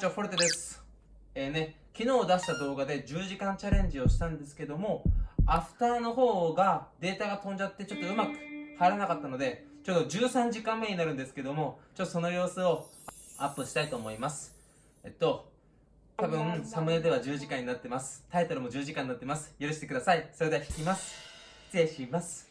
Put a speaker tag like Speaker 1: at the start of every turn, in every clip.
Speaker 1: チョフォルテです。えーね、昨日出した動画で10時間チャレンジをしたんですけども、アフターの方がデータが飛んじゃってちょっとうまく入らなかったので、ちょっと13時間目になるんですけども、ちょっとその様子をアップしたいと思います。えっと、多分サムネでは10時間になってます。タイトルも10時間になってます。許してください。それでは弾きます。失礼します。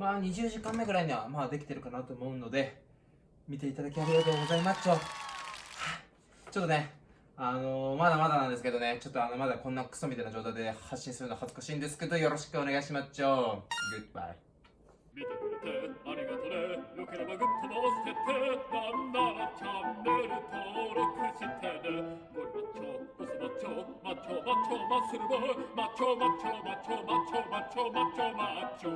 Speaker 1: まあ20時間目ぐらいにはまあできてるかなと思うので見ていただきありがとうございます。ちょちょっとねあのー、まだまだなんですけどねちょっとあのまだこんなクソみたいな状態で発信するの恥ずかしいんですけどよろしくお願いします。ちょグッバイ
Speaker 2: 見てくれてありがとね。よければグッドも押しててなんならチャンネル登録してね。ゴリマッチョボスマッチョマッチョマッチョマッスルボーマッチョマッチョマッチョマッチョマッチョマッチョマッチョ。